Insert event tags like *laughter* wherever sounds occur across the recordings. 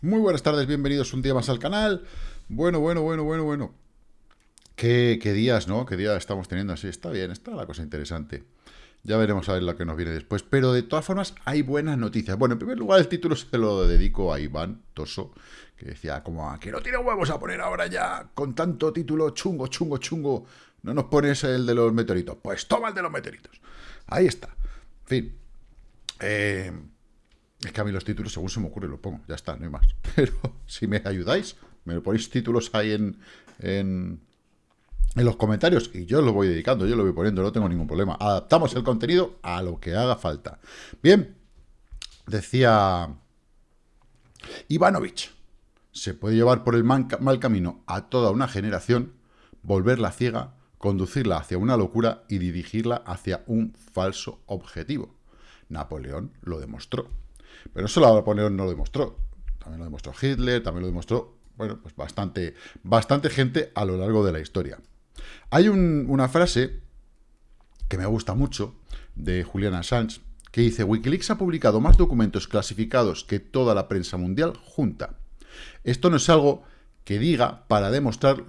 Muy buenas tardes, bienvenidos un día más al canal. Bueno, bueno, bueno, bueno, bueno. Qué, días, ¿no? Qué días estamos teniendo así. Está bien, está la cosa interesante. Ya veremos a ver lo que nos viene después. Pero de todas formas, hay buenas noticias. Bueno, en primer lugar, el título se lo dedico a Iván Toso, que decía como que no tiene huevos a poner ahora ya con tanto título chungo, chungo, chungo. No nos pones el de los meteoritos. Pues toma el de los meteoritos. Ahí está. En fin. Eh, es que a mí los títulos, según se me ocurre, lo pongo. Ya está, no hay más. *laughs* Pero si me ayudáis, me ponéis títulos ahí en, en, los comentarios y yo lo voy dedicando, yo lo voy poniendo, no tengo ningún problema. Adaptamos el contenido a lo que haga falta. Bien, decía Ivanovich, se puede llevar por el mal camino a toda una generación, volverla ciega, conducirla hacia una locura y dirigirla hacia un falso objetivo. Napoleón lo demostró. Pero no solo Napoleón no lo demostró, también lo demostró Hitler, también lo demostró, bueno, pues bastante, bastante gente a lo largo de la historia. Hay una frase que me gusta mucho, de Julian Assange, que dice, Wikileaks ha publicado más documentos clasificados que toda la prensa mundial junta. Esto no es algo que diga para demostrar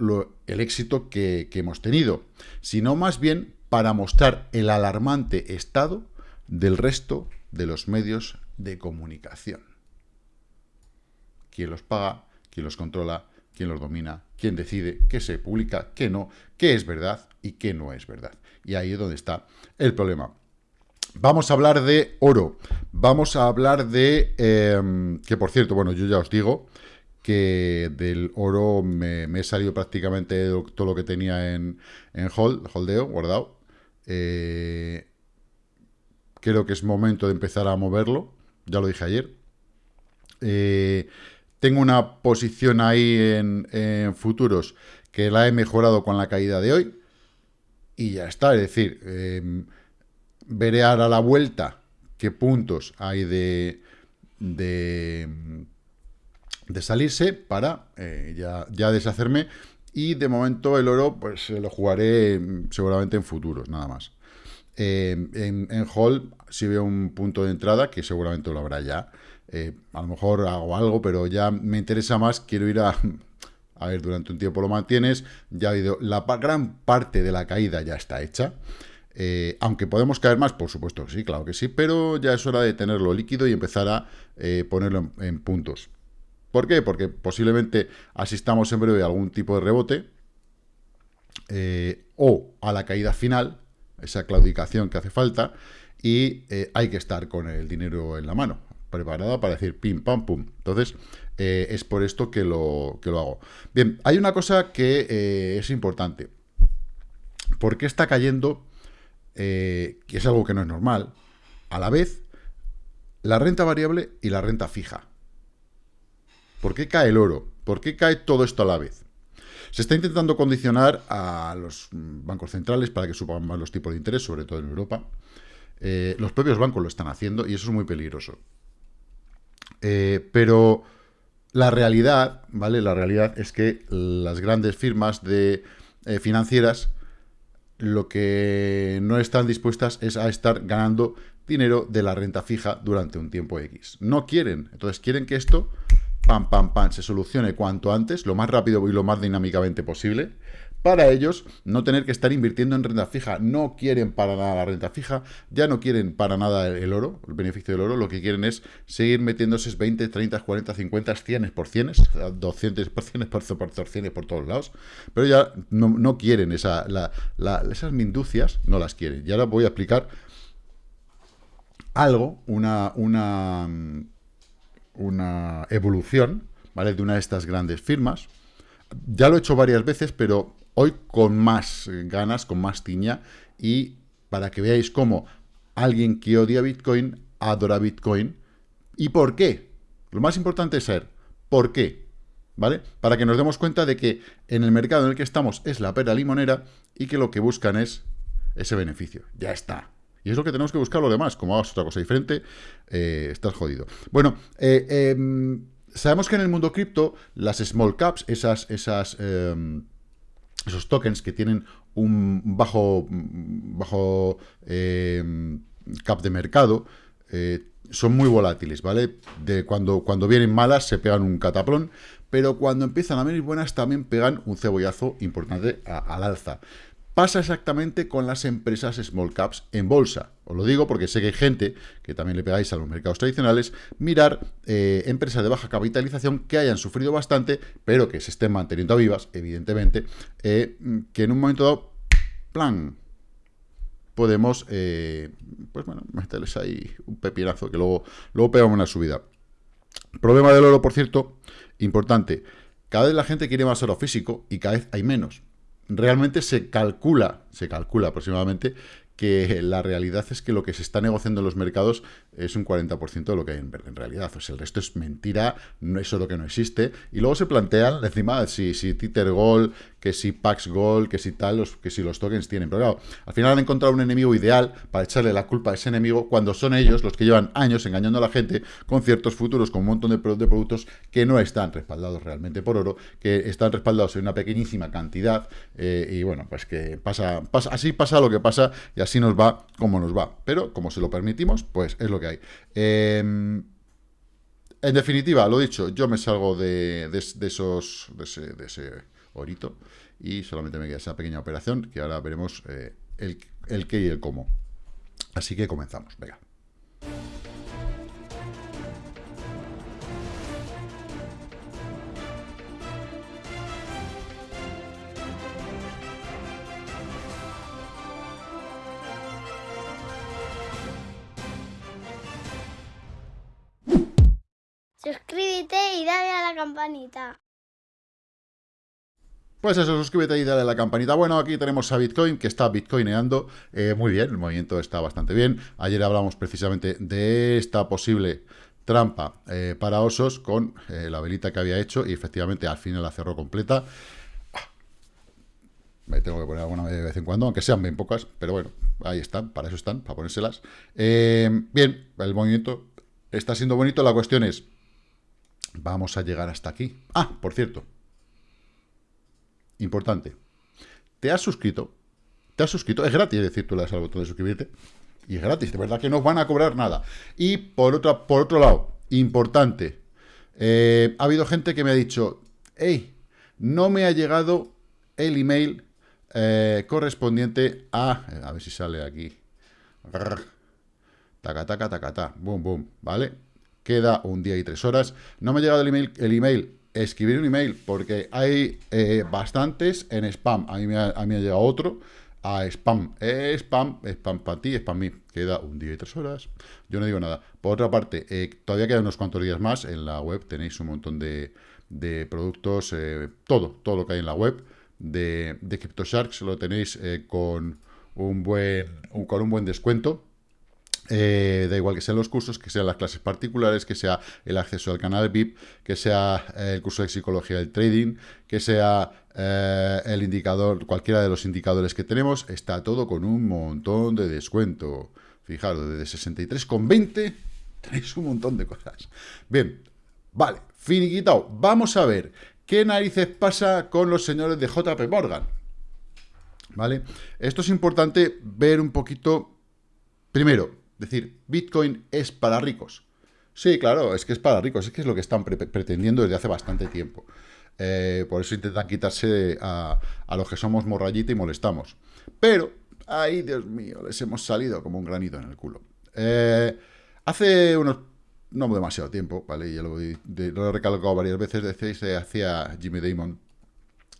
el éxito que hemos tenido, sino más bien para mostrar el alarmante estado del resto de los medios de comunicación. ¿Quién los paga? ¿Quién los controla? ¿Quién los domina? ¿Quién decide qué se publica, qué no? ¿Qué es verdad y qué no es verdad? Y ahí es donde está el problema. Vamos a hablar de oro. Vamos a hablar de... Em, que por cierto, bueno, yo ya os digo que del oro me, he salido prácticamente todo lo que tenía en, en hold, holdeo, guardado. Eh, creo que es momento de empezar a moverlo ya lo dije ayer. Eh, tengo una posición ahí en, futuros que la he mejorado con la caída de hoy. Y ya está, es decir, em, veré ahora la vuelta qué puntos hay de, de, salirse para eh, ya, ya deshacerme. Y de momento el oro, pues lo jugaré em, seguramente en futuros, nada más. Eh, en, en Hall si veo un punto de entrada, que seguramente lo habrá ya. Eh, a lo mejor hago algo, pero ya me interesa más, quiero ir a... A ver, durante un tiempo lo mantienes, ya ha habido... La gran parte de la caída ya está hecha. Eh, aunque podemos caer más, por supuesto que sí, claro que sí, pero ya es hora de tenerlo líquido y empezar a ponerlo en, puntos. ¿Por qué? Porque posiblemente asistamos en breve a algún tipo de rebote o a la caída final, esa claudicación que hace falta, y eh, hay que estar con el dinero en la mano, preparada para decir pim, pam, pum. Entonces, eh, es por esto que lo, que lo hago. Bien, hay una cosa que eh, es importante. ¿Por qué está cayendo, que es algo que no es normal, a la vez, la renta variable y la renta fija? ¿Por qué cae el oro? ¿Por qué cae todo esto a la vez? Se está intentando condicionar a los bancos centrales para que suban más los tipos de interés, sobre todo en Europa. Eh, los propios bancos lo están haciendo y eso es muy peligroso. Eh, pero la realidad, ¿vale? La realidad es que las grandes firmas de eh, financieras lo que no están dispuestas es a estar ganando dinero de la renta fija durante un tiempo X. No quieren. Entonces quieren que esto pam, pam, pam, se solucione cuanto antes, lo más rápido y lo más dinámicamente posible, para ellos no tener que estar invirtiendo en renta fija. No quieren para nada la renta fija, ya no quieren para nada el oro, el beneficio del oro, lo que quieren es seguir metiéndose 20, 30, 40, 50, 100 por 100, 200 por 100 por, por 100 por todos lados, pero ya no, quieren esa, esas minducias, no las quieren. Y ahora voy a explicar algo, una, una una evolución, ¿vale? De una de estas grandes firmas. Ya lo he hecho varias veces, pero hoy con más ganas, con más tiña, y para que veáis cómo alguien que odia Bitcoin adora Bitcoin. ¿Y por qué? Lo más importante es saber por qué, ¿vale? Para que nos demos cuenta de que en el mercado en el que estamos es la pera limonera y que lo que buscan es ese beneficio. Ya está, y es lo que tenemos que buscar lo demás. Como hagas otra cosa diferente, eh, estás jodido. Bueno, eh, em, sabemos que en el mundo cripto, las small caps, esas, esas, em, esos tokens que tienen un bajo, bajo em, cap de mercado, eh, son muy volátiles, ¿vale? De cuando, cuando vienen malas se pegan un cataplón, pero cuando empiezan a venir buenas también pegan un cebollazo importante al alza. Pasa exactamente con las empresas small caps en bolsa. Os lo digo porque sé que hay gente, que también le pegáis a los mercados tradicionales, mirar eh, empresas de baja capitalización que hayan sufrido bastante, pero que se estén manteniendo vivas, evidentemente, eh, que en un momento dado, plan, podemos, eh, pues bueno, meterles ahí un pepinazo que luego, luego pegamos una subida. Problema del oro, por cierto, importante. Cada vez la gente quiere más oro físico y cada vez hay menos. Realmente se calcula, se calcula aproximadamente que la realidad es que lo que se está negociando en los mercados es un 40% de lo que hay en, en realidad. O sea, el resto es mentira, no es lo que no existe. Y luego se plantean encima si, si Titer Gold, que si Pax Gold, que si tal, los, que si los tokens tienen. Pero claro, al final han encontrado un enemigo ideal para echarle la culpa a ese enemigo cuando son ellos los que llevan años engañando a la gente con ciertos futuros, con un montón de, de productos que no están respaldados realmente por oro, que están respaldados en una pequeñísima cantidad. Eh, y bueno, pues que pasa, pasa, así pasa lo que pasa y así nos va como nos va. Pero como se lo permitimos, pues es lo que hay. Em, en definitiva, lo dicho, yo me salgo de, esos, de ese, de ese orito y solamente me queda esa pequeña operación que ahora veremos eh, el, el qué y el cómo. Así que comenzamos, venga. Y dale a la campanita. Pues eso, suscríbete y dale a la campanita. Bueno, aquí tenemos a Bitcoin, que está bitcoineando eh, muy bien, el movimiento está bastante bien. Ayer hablamos precisamente de esta posible trampa eh, para osos con eh, la velita que había hecho y efectivamente al final la cerró completa. Me tengo que poner alguna de vez en cuando, aunque sean bien pocas, pero bueno, ahí están, para eso están, para ponérselas. bien, el movimiento está siendo bonito, la cuestión es, vamos a llegar hasta aquí. Ah, por cierto, Importante. ¿Te has suscrito? ¿Te has suscrito? Es gratis, es decir, tú le das al botón de suscribirte. Y es gratis, de verdad que no van a cobrar nada. Y por, otra, por otro lado, importante, eh, ha habido gente que me ha dicho, hey, no me ha llegado el email eh, correspondiente a... A ver si sale aquí. Taca, taca, taca. Boom, boom. ¿Vale? Queda un día y tres horas. No me ha llegado el email, el escribir un email, porque hay eh, bastantes en spam. A mí, me ha, llegado otro a spam. spam, spam para ti, spam mí. Queda un día y tres horas. Yo no digo nada. Por otra parte, eh, todavía quedan unos cuantos días más. En la web tenéis un montón de, productos, eh, todo, todo lo que hay en la web de, de CryptoSharks lo tenéis con un buen con un buen descuento eh, da igual que sean los cursos, que sean las clases particulares, que sea el acceso al canal VIP, que sea eh, el curso de psicología del trading, que sea eh, el indicador, cualquiera de los indicadores que tenemos, está todo con un montón de descuento. Fijaros, desde 63,20 tenéis un montón de cosas. Bien, vale, finiquitado. Vamos a ver qué narices pasa con los señores de JP Morgan. ¿Vale? Esto es importante ver un poquito, primero, decir, Bitcoin es para ricos. Sí, claro, es que es para ricos, es que es lo que están pretendiendo desde hace bastante tiempo. Eh, por eso intentan quitarse a, los que somos morrayita y molestamos. Pero, ay, Dios mío, les hemos salido como un granito en el culo. Eh, hace unos, no demasiado tiempo, ¿vale? Ya lo, lo he recalcado varias veces, decís, hacia Jimmy Damon,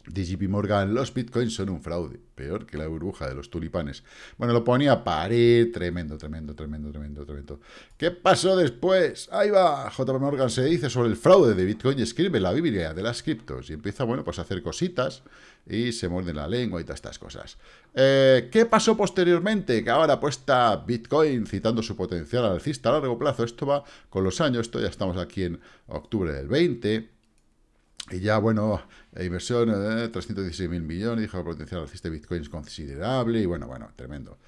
de JP Morgan, los bitcoins son un fraude, peor que la burbuja de los tulipanes. Bueno, lo ponía a parir, tremendo, tremendo, tremendo, tremendo, tremendo. ¿Qué pasó después? Ahí va, JP Morgan se dice sobre el fraude de bitcoin y escribe la Biblia de las criptos y empieza, bueno, pues a hacer cositas y se muerde la lengua y todas estas cosas. Eh, ¿Qué pasó posteriormente? Que ahora apuesta Bitcoin citando su potencial alcista a largo plazo. Esto va con los años, esto ya estamos aquí en octubre del 20 y ya, bueno, inversión, eh, 316 mil millones, dijo que potencial alcista de Bitcoin es considerable, y bueno, bueno, tremendo.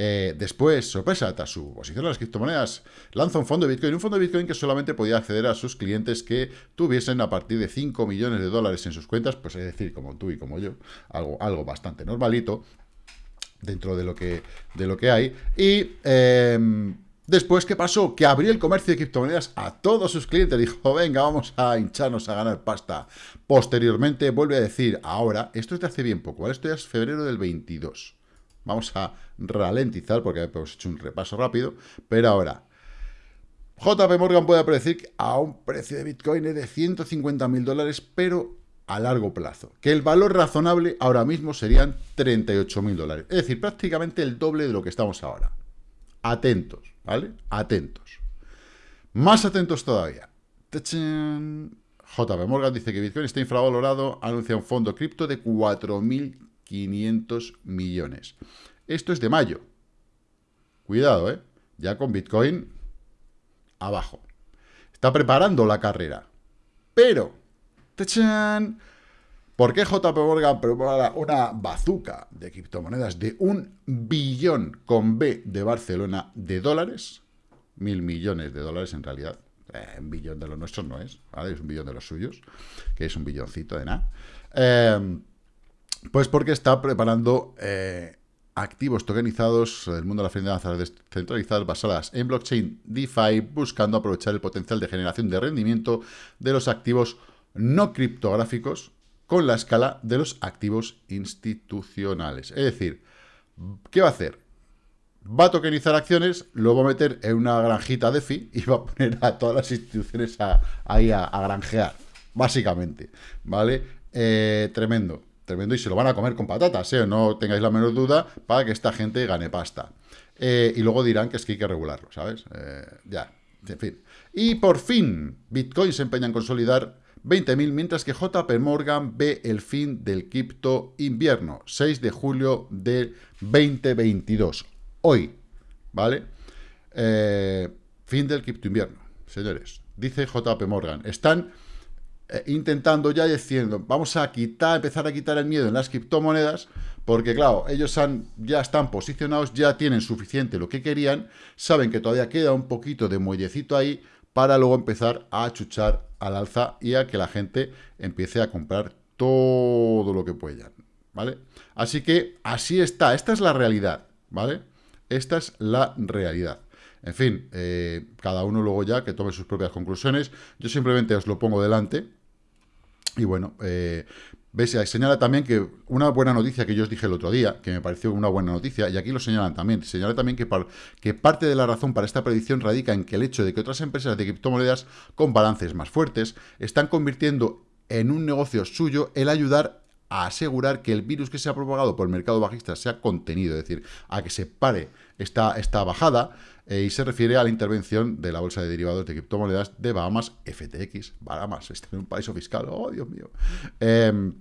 Eh, después, sorpresa, tras su posición en las criptomonedas, lanza un fondo de Bitcoin, un fondo de Bitcoin que solamente podía acceder a sus clientes que tuviesen a partir de 5 millones de dólares en sus cuentas, pues es decir, como tú y como yo, algo, algo bastante normalito dentro de lo que, de lo que hay. Y... Em, Después, ¿qué pasó? Que abrió el comercio de criptomonedas a todos sus clientes. Dijo, venga, vamos a hincharnos a ganar pasta. Posteriormente, vuelve a decir, ahora, esto es de hace bien poco, ¿vale? Esto ya es febrero del 22. Vamos a ralentizar porque hemos hecho un repaso rápido. Pero ahora, JP Morgan puede predecir a un precio de Bitcoin de 150 mil dólares, pero a largo plazo. Que el valor razonable ahora mismo serían 38 mil dólares. Es decir, prácticamente el doble de lo que estamos ahora. Atentos. ¿Vale? Atentos. Más atentos todavía. JP Morgan dice que Bitcoin está infravalorado, anuncia un fondo cripto de 4.500 millones. Esto es de mayo. Cuidado, ¿eh? Ya con Bitcoin abajo. Está preparando la carrera. Pero, ¿por qué JP Morgan prepara una bazuca de criptomonedas de un billón con B de Barcelona de dólares? Mil millones de dólares en realidad. Eh, un billón de los nuestros no es, ¿vale? Es un billón de los suyos, que es un billoncito de nada. Em, pues porque está preparando eh, activos tokenizados del mundo de las finanzas descentralizadas basadas en blockchain DeFi, buscando aprovechar el potencial de generación de rendimiento de los activos no criptográficos con la escala de los activos institucionales. Es decir, ¿qué va a hacer? Va a tokenizar acciones, lo va a meter en una granjita DeFi y va a poner a todas las instituciones ahí a, granjear, básicamente, ¿vale? Eh, tremendo, tremendo, y se lo van a comer con patatas, ¿eh? No tengáis la menor duda para que esta gente gane pasta. Eh, y luego dirán que es que hay que regularlo, ¿sabes? Ya, en fin. Y por fin, Bitcoin se empeña en consolidar 20.000, mientras que JP Morgan ve el fin del cripto invierno, 6 de julio del 2022. Hoy, ¿vale? Eh, fin del cripto invierno, señores. Dice JP Morgan. Están eh, intentando ya diciendo, vamos a quitar, empezar a quitar el miedo en las criptomonedas, porque claro, ellos han, ya están posicionados, ya tienen suficiente lo que querían, saben que todavía queda un poquito de muellecito ahí, para luego empezar a achuchar al alza y a que la gente empiece a comprar todo lo que puedan, ¿vale? Así que así está, esta es la realidad, ¿vale? Esta es la realidad. En fin, eh, cada uno luego ya que tome sus propias conclusiones. Yo simplemente os lo pongo delante. Y bueno, eh, Señala también que una buena noticia que yo os dije el otro día, que me pareció una buena noticia, y aquí lo señalan también, señala también que, que parte de la razón para esta predicción radica en que el hecho de que otras empresas de criptomonedas con balances más fuertes están convirtiendo en un negocio suyo el ayudar a asegurar que el virus que se ha propagado por el mercado bajista sea contenido, es decir, a que se pare esta, esta bajada, eh, y se refiere a la intervención de la bolsa de derivados de criptomonedas de Bahamas, FTX, Bahamas, este es un paraíso fiscal, oh Dios mío, em,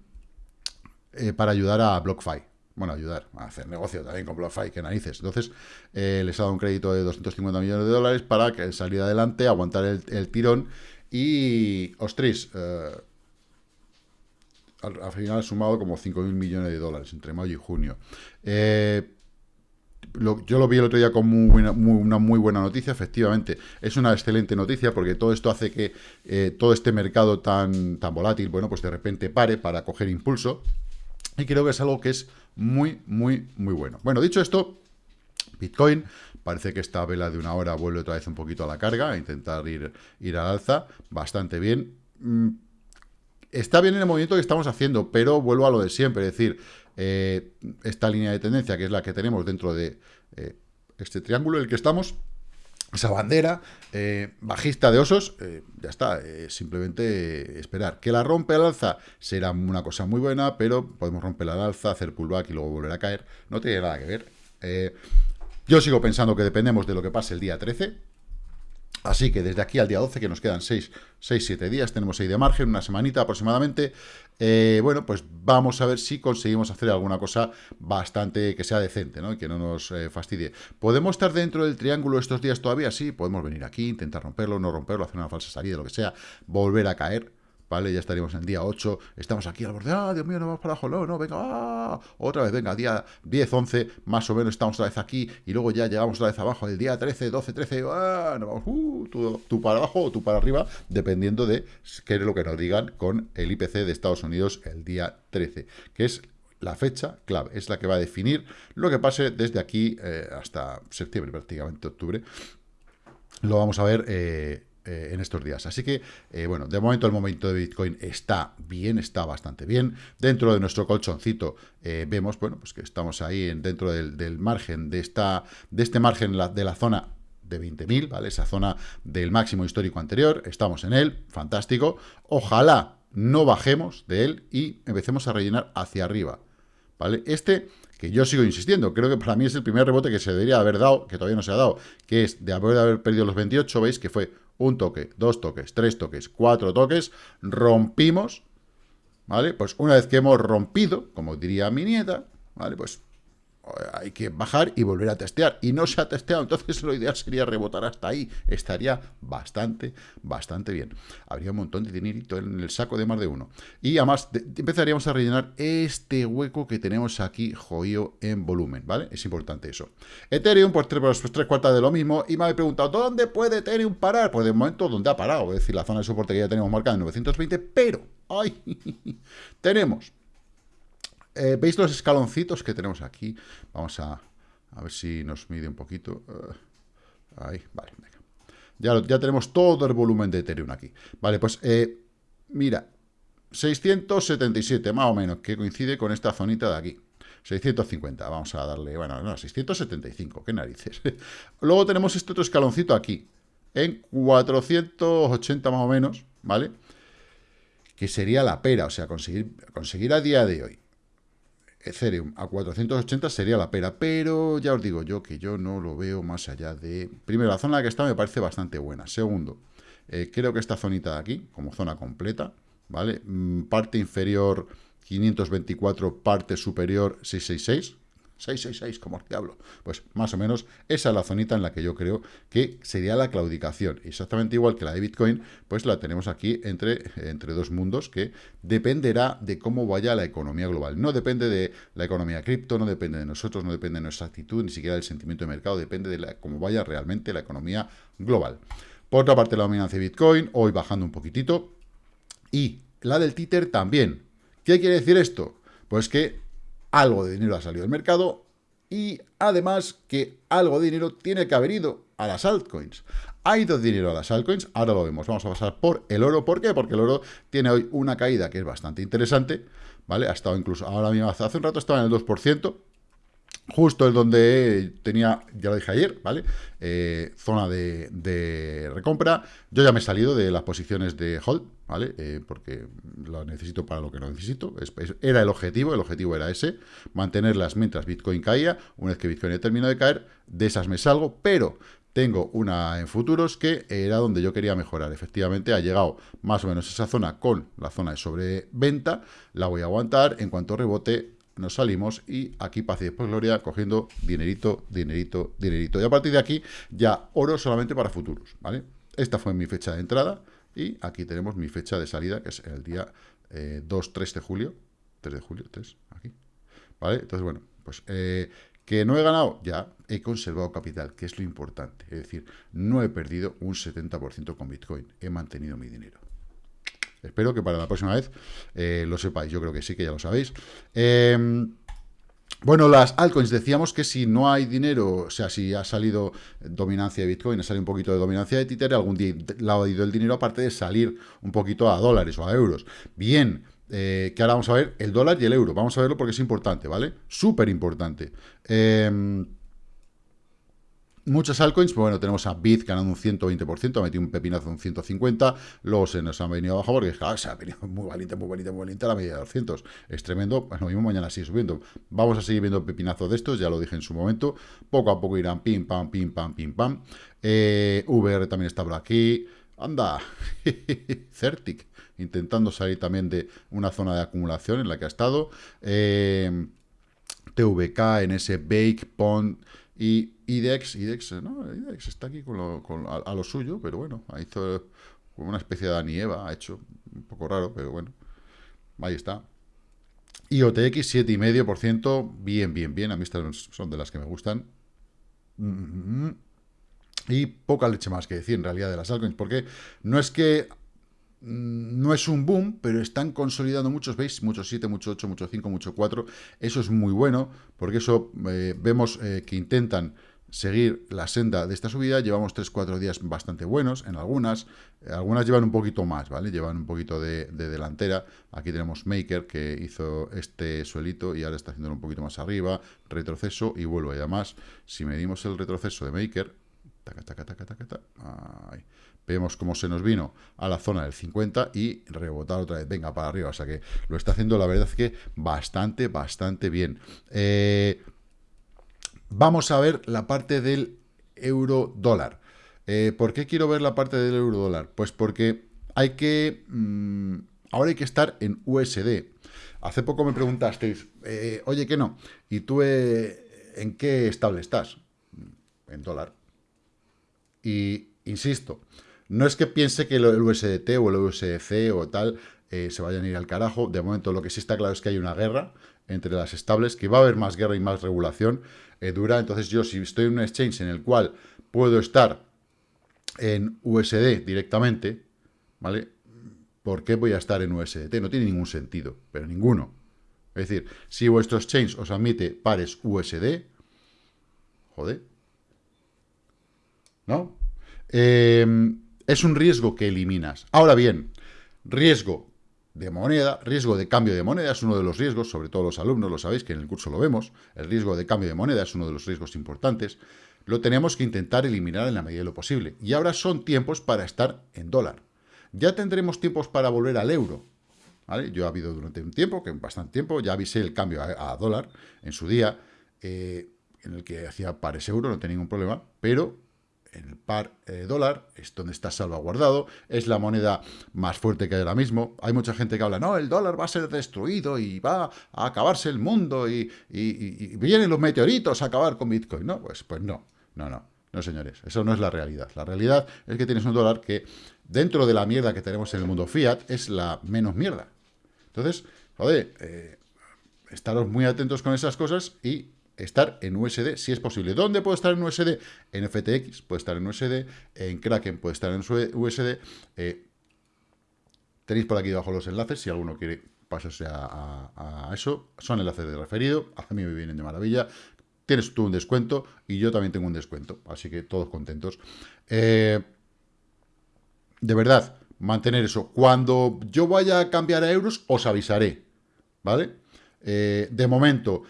eh, para ayudar a BlockFi. Bueno, ayudar a hacer negocio también con BlockFi, que narices. Entonces, eh, les ha dado un crédito de 250 millones de dólares para que salir adelante, aguantar el, tirón y, ostras, al, al, final ha sumado como 5.000 millones de dólares entre mayo y junio. Eh, yo lo vi el otro día como una muy buena noticia, efectivamente, es una excelente noticia porque todo esto hace que eh, todo este mercado tan, tan volátil, bueno, pues de repente pare para coger impulso y creo que es algo que es muy, muy, muy bueno. Bueno, dicho esto, Bitcoin, parece que esta vela de una hora vuelve otra vez un poquito a la carga, a intentar ir, ir al alza, bastante bien. Mm, está bien en el movimiento que estamos haciendo, pero vuelvo a lo de siempre, es decir, eh, esta línea de tendencia, que es la que tenemos dentro de eh, este triángulo en el que estamos, esa bandera eh, bajista de osos, ya está, simplemente esperar. Que la rompe al alza será una cosa muy buena, pero podemos romper al alza, hacer pullback y luego volver a caer. No tiene nada que ver. yo sigo pensando que dependemos de lo que pase el día 13, Así que desde aquí al día 12, que nos quedan 6, 6 7 días, tenemos ahí de margen, una semanita aproximadamente, eh, bueno, pues vamos a ver si conseguimos hacer alguna cosa bastante que sea decente, ¿no? Y que no nos eh, fastidie. ¿Podemos estar dentro del triángulo estos días todavía? Sí, podemos venir aquí, intentar romperlo, no romperlo, hacer una falsa salida, lo que sea, volver a caer, ¿vale? Ya estaríamos en día 8, estamos aquí al borde, ¡ah, Dios mío, no vamos para abajo! No, no, venga, ¡ah! Otra vez, venga, día 10, 11, más o menos estamos otra vez aquí, y luego ya llegamos otra vez abajo, el día 13, 12, 13, ¡ah! No vamos, uh, tú, para abajo o tú para arriba, dependiendo de qué es lo que nos digan con el IPC de Estados Unidos el día 13, que es la fecha clave, es la que va a definir lo que pase desde aquí eh, hasta septiembre, prácticamente octubre, lo vamos a ver eh, eh, en estos días. Así que, eh, bueno, de momento el momento de Bitcoin está bien, está bastante bien. Dentro de nuestro colchoncito vemos, bueno, pues que estamos ahí en, dentro del, margen, de, esta, de este margen de la zona de 20.000, ¿vale? Esa zona del máximo histórico anterior, estamos en él, fantástico. Ojalá no bajemos de él y empecemos a rellenar hacia arriba, ¿vale? Este que yo sigo insistiendo, creo que para mí es el primer rebote que se debería haber dado, que todavía no se ha dado, que es de haber, de haber perdido los 28, veis que fue un toque, dos toques, tres toques, cuatro toques, rompimos, ¿vale? Pues una vez que hemos rompido, como diría mi nieta, ¿vale? Pues hay que bajar y volver a testear. Y no se ha testeado, entonces lo ideal sería rebotar hasta ahí. Estaría bastante, bastante bien. Habría un montón de dinerito en el saco de más de uno. Y además empezaríamos a rellenar este hueco que tenemos aquí joyo en volumen, ¿vale? Es importante eso. Ethereum, pues tres, pues, tres cuartas de lo mismo. Y me habéis preguntado, ¿dónde puede Ethereum parar? Pues de momento, ¿dónde ha parado? Es decir, la zona de soporte que ya tenemos marcada en 920, pero, ¡ay! *laughs* tenemos eh, ¿Veis los escaloncitos que tenemos aquí? Vamos a, ver si nos mide un poquito. Eh, ahí, vale, venga. Ya, ya, tenemos todo el volumen de Ethereum aquí. Vale, pues eh, mira, 677 más o menos, que coincide con esta zonita de aquí. 650, vamos a darle, bueno, no, 675, qué narices. *laughs* Luego tenemos este otro escaloncito aquí, en 480 más o menos, ¿vale? Que sería la pera, o sea, conseguir, conseguir a día de hoy Ethereum a 480 sería la pera, pero ya os digo yo que yo no lo veo más allá de... Primero, la zona en la que está me parece bastante buena. Segundo, eh, creo que esta zonita de aquí, como zona completa, ¿vale? Mm, parte inferior 524, parte superior 666, 666, como el diablo. Pues más o menos esa es la zonita en la que yo creo que sería la claudicación. Exactamente igual que la de Bitcoin, pues la tenemos aquí entre, entre dos mundos que dependerá de cómo vaya la economía global. No depende de la economía cripto, no depende de nosotros, no depende de nuestra actitud, ni siquiera del sentimiento de mercado, depende de cómo vaya realmente la economía global. Por otra parte, la dominancia de Bitcoin, hoy bajando un poquitito. Y la del títer también. ¿Qué quiere decir esto? Pues que algo de dinero ha salido del mercado y además que algo de dinero tiene que haber ido a las altcoins. Ha ido dinero a las altcoins, ahora lo vemos. Vamos a pasar por el oro. ¿Por qué? Porque el oro tiene hoy una caída que es bastante interesante, ¿vale? Ha estado incluso, ahora mismo, hace un rato estaba en el 2%, justo es donde tenía, ya lo dije ayer, ¿vale? Eh, zona de, recompra. Yo ya me he salido de las posiciones de hold, ¿vale? Eh, porque lo necesito para lo que no necesito. era el objetivo, el objetivo era ese, mantenerlas mientras Bitcoin caía. Una vez que Bitcoin terminado de caer, de esas me salgo, pero tengo una en futuros que era donde yo quería mejorar. Efectivamente, ha llegado más o menos esa zona con la zona de sobreventa. La voy a aguantar. En cuanto rebote, nos salimos y aquí paz y después gloria cogiendo dinerito, dinerito, dinerito. Y a partir de aquí ya oro solamente para futuros, ¿vale? Esta fue mi fecha de entrada y aquí tenemos mi fecha de salida, que es el día 2, eh, 3 de julio. 3 de julio, 3, aquí. ¿Vale? Entonces, bueno, pues eh, que no he ganado, ya he conservado capital, que es lo importante. Es decir, no he perdido un 70% con Bitcoin, he mantenido mi dinero. Espero que para la próxima vez eh, lo sepáis. Yo creo que sí, que ya lo sabéis. Em, bueno, las altcoins, decíamos que si no hay dinero, o sea, si ha salido dominancia de Bitcoin, ha salido un poquito de dominancia de Tether, algún día ha ido el dinero aparte de salir un poquito a dólares o a euros. Bien, eh, que ahora vamos a ver el dólar y el euro. Vamos a verlo porque es importante, ¿vale? Súper importante. Eh, Muchas altcoins, pues bueno, tenemos a Bit ganando un 120%, ha metido un pepinazo un 150, luego se nos han venido abajo porque se ha venido *laughs* muy valiente, muy valiente, muy valiente a la media de 200. Es tremendo, lo mismo mañana sigue subiendo. Vamos a seguir viendo pepinazos de estos, ya lo dije en su momento. Poco a poco irán pim, pam, pim, pam, pim, pam. Eh, VR también está por aquí. Anda, *laughs* Certic, intentando salir también de una zona de acumulación en la que ha estado. Eh, TVK ese Bake Pond y IDEX, IDEX, no, IDEX está aquí con a, lo suyo, pero bueno, hizo una especie de Eva, ha hecho un poco raro, pero bueno, ahí está. IOTX 7,5%, bien, bien, bien, a mí estas son de las que me gustan. Mm-hmm. Y poca leche más que decir en realidad de las altcoins, porque no es que Mm, no es un boom, pero están consolidando muchos, ¿veis? Muchos 7, mucho 8, mucho 5, mucho 4. Eso es muy bueno, porque eso eh, vemos eh, que intentan seguir la senda de esta subida. Llevamos 3-4 días bastante buenos en algunas. Algunas llevan un poquito más, ¿vale? Llevan un poquito de, delantera. Aquí tenemos Maker, que hizo este suelito y ahora está haciéndolo un poquito más arriba. Retroceso y vuelvo. Y además, si medimos el retroceso de Maker, vemos cómo se nos vino a la zona del 50 y rebotar otra vez. Venga, para arriba. O sea que lo está haciendo, la verdad que bastante, bastante bien. Eh Vamos a ver la parte del euro dólar. Eh, ¿Por qué quiero ver la parte del euro dólar? Pues porque hay que... Mm, ahora hay que estar en USD. Hace poco me preguntasteis, eh, oye, que no, ¿y tú en qué estable estás? En dólar. Y insisto, no es que piense que el USDT o el USDC o tal se vayan a ir al carajo. De momento lo que sí está claro es que hay una guerra entre las estables, que va a haber más guerra y más regulación eh, dura. Entonces yo si estoy en un exchange en el cual puedo estar en USD directamente, ¿vale? ¿Por qué voy a estar en USDT? No tiene ningún sentido, pero ninguno. Es decir, si vuestro exchange os admite pares USD, joder, ¿no? Em, es un riesgo que eliminas. Ahora bien, riesgo de moneda, riesgo de cambio de moneda es uno de los riesgos, sobre todo los alumnos lo sabéis, que en el curso lo vemos, el riesgo de cambio de moneda es uno de los riesgos importantes, lo tenemos que intentar eliminar en la medida de lo posible. Y ahora son tiempos para estar en dólar. Ya tendremos tiempos para volver al euro. Yo ha habido durante un tiempo, que bastante tiempo, ya avisé el cambio a, dólar en su día, eh, en el que hacía pares euro, no tenía ningún problema, pero el par eh, dólar, es donde está salvaguardado, es la moneda más fuerte que hay ahora mismo. Hay mucha gente que habla, no, el dólar va a ser destruido y va a acabarse el mundo y, vienen los meteoritos a acabar con Bitcoin. No, pues, pues no, no, no, no señores, eso no es la realidad. La realidad es que tienes un dólar que dentro de la mierda que tenemos en el mundo fiat es la menos mierda. Entonces, joder, eh, estaros muy atentos con esas cosas y estar en USD si es posible. ¿Dónde puedo estar en USD? En FTX puede estar en USD, en Kraken puede estar en USD. Eh, tenéis por aquí debajo los enlaces si alguno quiere pasarse a, eso. Son enlaces de referido, a mí me vienen de maravilla. Tienes tú un descuento y yo también tengo un descuento, así que todos contentos. Eh, de verdad, mantener eso. Cuando yo vaya a cambiar a euros, os avisaré, ¿vale? Eh, de momento,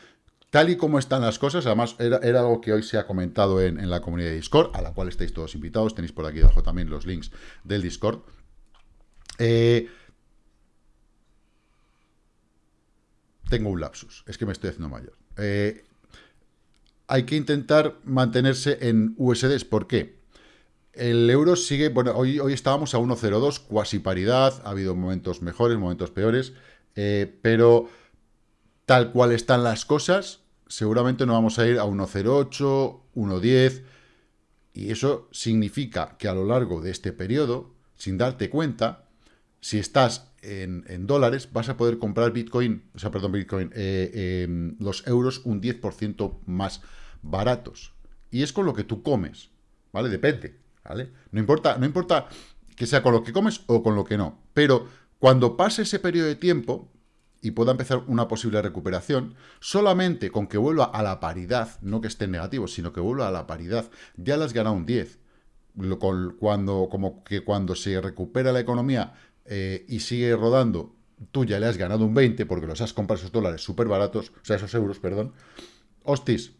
Tal y como están las cosas, además era, algo que hoy se ha comentado en, la comunidad de Discord, a la cual estáis todos invitados, tenéis por aquí abajo también los links del Discord. Eh, tengo un lapsus, es que me estoy haciendo mayor. Eh, hay que intentar mantenerse en USDs, ¿por qué? El euro sigue, bueno, hoy, hoy estábamos a 1.02, cuasi paridad, ha habido momentos mejores, momentos peores, eh, pero tal cual están las cosas, seguramente no vamos a ir a 1.08, 1.10, y eso significa que a lo largo de este periodo, sin darte cuenta, si estás en, dólares, vas a poder comprar Bitcoin, o sea, perdón, Bitcoin, eh, em, los euros un 10% más baratos. Y es con lo que tú comes, ¿vale? Depende, ¿vale? No importa, no importa que sea con lo que comes o con lo que no, pero cuando pase ese periodo de tiempo, y pueda empezar una posible recuperación, solamente con que vuelva a la paridad, no que esté en negativo, sino que vuelva a la paridad, ya las gana un 10. Cuando, como que cuando se recupera la economía eh, y sigue rodando, tú ya le has ganado un 20 porque los has comprado esos dólares súper baratos, o sea, esos euros, perdón. Hostis,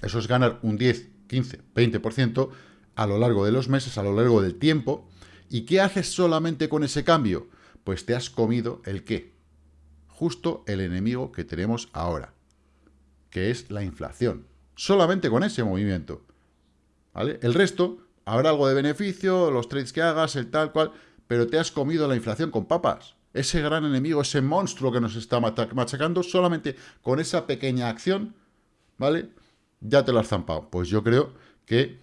eso es ganar un 10, 15, 20% a lo largo de los meses, a lo largo del tiempo. ¿Y qué haces solamente con ese cambio? Pues te has comido el qué? Justo el enemigo que tenemos ahora, que es la inflación. Solamente con ese movimiento. ¿Vale? El resto, habrá algo de beneficio, los trades que hagas, el tal cual, pero te has comido la inflación con papas. Ese gran enemigo, ese monstruo que nos está machacando, solamente con esa pequeña acción, ¿vale? Ya te lo has zampado. Pues yo creo que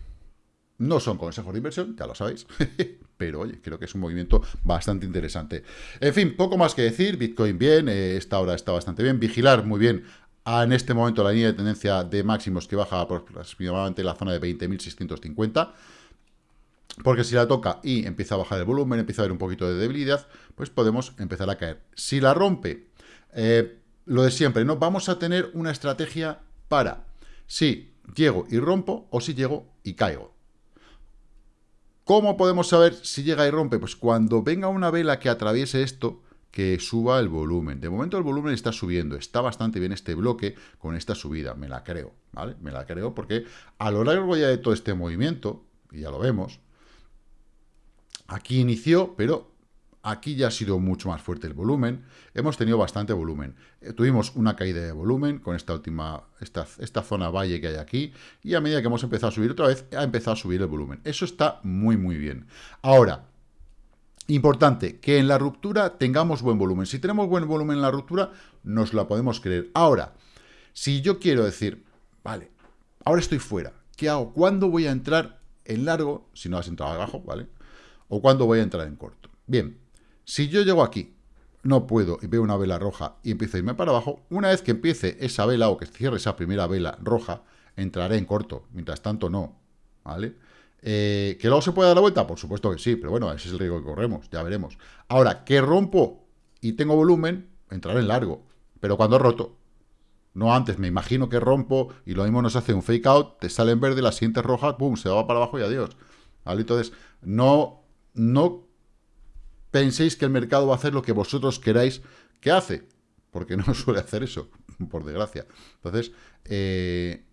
no son consejos de inversión, ya lo sabéis, *laughs* pero oye, creo que es un movimiento bastante interesante. En fin, poco más que decir, Bitcoin bien, eh, esta hora está bastante bien, vigilar muy bien en este momento la línea de tendencia de máximos que baja aproximadamente la zona de 20.650, porque si la toca y empieza a bajar el volumen, empieza a haber un poquito de debilidad, pues podemos empezar a caer. Si la rompe, eh, lo de siempre, ¿no? Vamos a tener una estrategia para, sí, llego y rompo o si llego y caigo. ¿Cómo podemos saber si llega y rompe? Pues cuando venga una vela que atraviese esto, que suba el volumen. De momento el volumen está subiendo, está bastante bien este bloque con esta subida, me la creo, ¿vale? Me la creo porque a lo largo ya de todo este movimiento, y ya lo vemos, aquí inició, pero aquí ya ha sido mucho más fuerte el volumen, hemos tenido bastante volumen. Eh, tuvimos una caída de volumen con esta última, esta, esta zona valle que hay aquí, y a medida que hemos empezado a subir otra vez, ha empezado a subir el volumen. Eso está muy, muy bien. Ahora, Importante, que en la ruptura tengamos buen volumen. Si tenemos buen volumen en la ruptura, nos la podemos creer. Ahora, si yo quiero decir, vale, ahora estoy fuera, ¿qué hago? ¿Cuándo voy a entrar en largo? Si no has entrado abajo, ¿vale? ¿O cuándo voy a entrar en corto? Bien, si yo llego aquí, no puedo y veo una vela roja y empiezo a irme para abajo, una vez que empiece esa vela o que cierre esa primera vela roja, entraré en corto. Mientras tanto, no, ¿vale? Eh, ¿Que luego se puede dar la vuelta? Por supuesto que sí, pero bueno, ese es el riesgo que corremos, ya veremos. Ahora, que rompo y tengo volumen, entraré en largo. Pero cuando roto, no antes, me imagino que rompo y lo mismo nos hace un fake out, te sale en verde, la siguiente roja, pum, se va para abajo y adiós. ¿Vale? Entonces, no, no penséis que el mercado va a hacer lo que vosotros queráis que hace, porque no *laughs* suele hacer eso, por desgracia. Entonces, eh,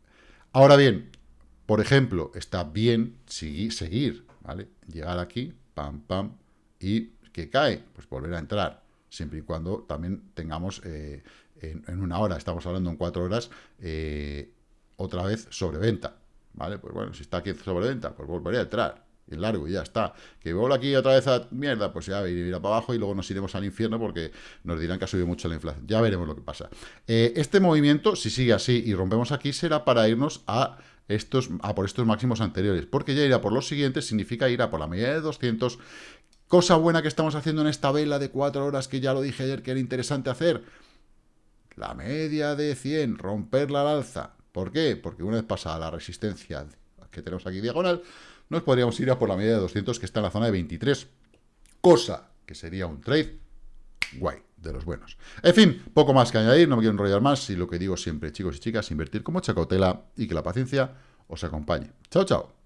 ahora bien, por ejemplo, está bien seguir, ¿vale? Llegar aquí, pam, pam, y que cae, pues volver a entrar, siempre y cuando también tengamos eh, en, una hora, estamos hablando en cuatro horas, eh, otra vez sobreventa, ¿vale? Pues bueno, si está aquí sobreventa, pues volveré a entrar, en largo y ya está. Que vuelvo aquí otra vez a mierda, pues ya irá para abajo y luego nos iremos al infierno porque nos dirán que ha subido mucho la inflación. Ya veremos lo que pasa. Eh, este movimiento, si sigue así y rompemos aquí, será para irnos a estos, a por estos máximos anteriores, porque ya ir a por los siguientes significa ir a por la media de 200. Cosa buena que estamos haciendo en esta vela de 4 horas, que ya lo dije ayer que era interesante hacer. La media de 100, romperla al alza. ¿Por qué? Porque una vez pasada la resistencia que tenemos aquí diagonal, nos podríamos ir a por la media de 200 que está en la zona de 23. Cosa que sería un trade guay, de los buenos. En fin, poco más que añadir, no me quiero enrollar más, y lo que digo siempre, chicos y chicas, invertir con mucha cautela y que la paciencia os acompañe. Chao, chao.